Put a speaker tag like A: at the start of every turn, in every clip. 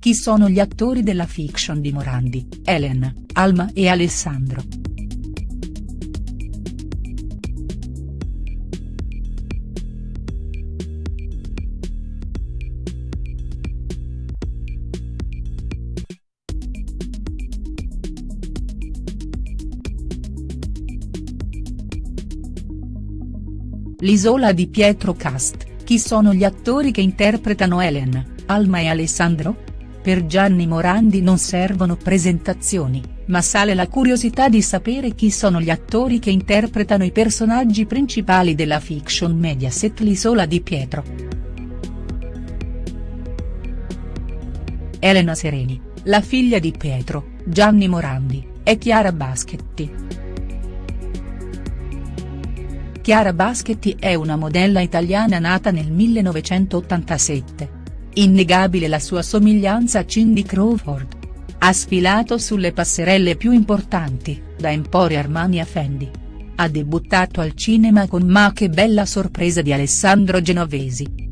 A: Chi sono gli attori della fiction di Morandi, Elena, Alma e Alessandro?. L'isola di Pietro Cast, chi sono gli attori che interpretano Elena, Alma e Alessandro?. Per Gianni Morandi non servono presentazioni, ma sale la curiosità di sapere chi sono gli attori che interpretano i personaggi principali della fiction Mediaset L'isola di Pietro. Elena Sereni, la figlia di Pietro, Gianni Morandi, e Chiara Baschetti. Chiara Baschetti è una modella italiana nata nel 1987. Innegabile la sua somiglianza a Cindy Crawford. Ha sfilato sulle passerelle più importanti, da Emporio Armani a Fendi. Ha debuttato al cinema con Ma che bella sorpresa di Alessandro Genovesi.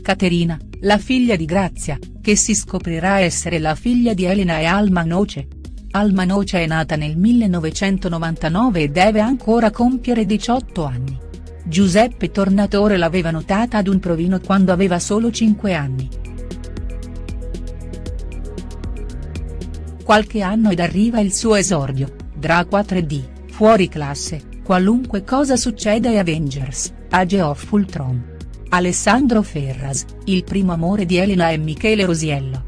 A: Caterina, la figlia di Grazia, che si scoprirà essere la figlia di Elena e Alma Noce. Alma Noce è nata nel 1999 e deve ancora compiere 18 anni. Giuseppe Tornatore l'aveva notata ad un provino quando aveva solo 5 anni. Qualche anno ed arriva il suo esordio, Dracua 3D, fuori classe, qualunque cosa succeda e Avengers, Age of Ultron. Alessandro Ferras, il primo amore di Elena e Michele Rosiello.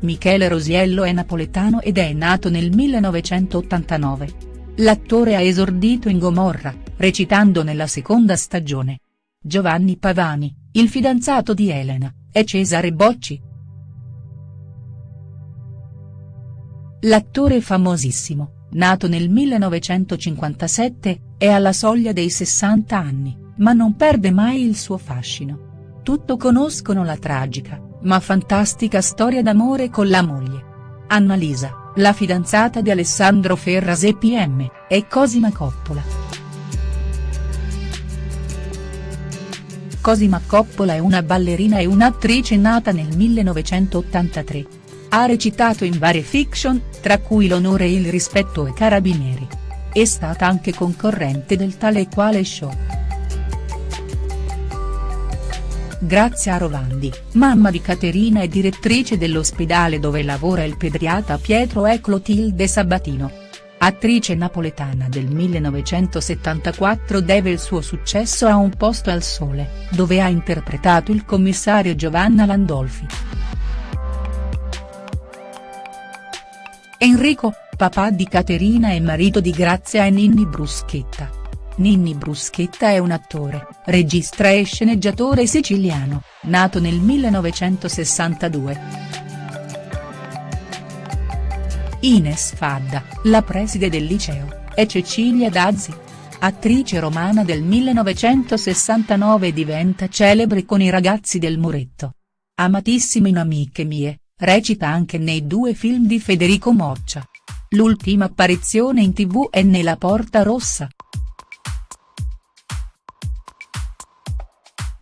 A: Michele Rosiello è napoletano ed è nato nel 1989. L'attore ha esordito in Gomorra, recitando nella seconda stagione. Giovanni Pavani, il fidanzato di Elena, è Cesare Bocci. L'attore famosissimo, nato nel 1957, è alla soglia dei 60 anni, ma non perde mai il suo fascino. Tutto conoscono la tragica, ma fantastica storia d'amore con la moglie. Annalisa, la fidanzata di Alessandro Ferras e PM, è Cosima Coppola. Cosima Coppola è una ballerina e un'attrice nata nel 1983. Ha recitato in varie fiction, tra cui L'onore e il rispetto e Carabinieri. È stata anche concorrente del tale e quale show. Grazia Rovandi, mamma di Caterina e direttrice dell'ospedale dove lavora il pediatra Pietro è Clotilde Sabatino. Attrice napoletana del 1974 deve il suo successo a Un posto al sole, dove ha interpretato il commissario Giovanna Landolfi. Enrico, papà di Caterina e marito di Grazia e Ninni Bruschetta. Ninni Bruschetta è un attore, regista e sceneggiatore siciliano, nato nel 1962. Ines Fadda, la preside del liceo, è Cecilia Dazzi. Attrice romana del 1969 diventa celebre con i ragazzi del muretto. Amatissima in Amiche mie, recita anche nei due film di Federico Moccia. L'ultima apparizione in tv è nella Porta Rossa.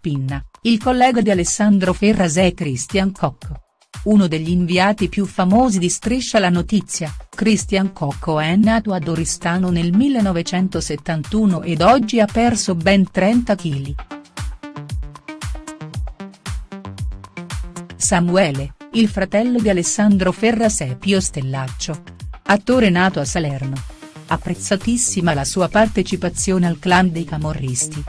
A: Pinna, il collega di Alessandro Ferras è Christian Cocco. Uno degli inviati più famosi di Striscia la notizia, Christian Cocco è nato ad Oristano nel 1971 ed oggi ha perso ben 30 kg. Samuele, il fratello di Alessandro Ferras è Pio Stellaccio. Attore nato a Salerno. Apprezzatissima la sua partecipazione al clan dei camorristi.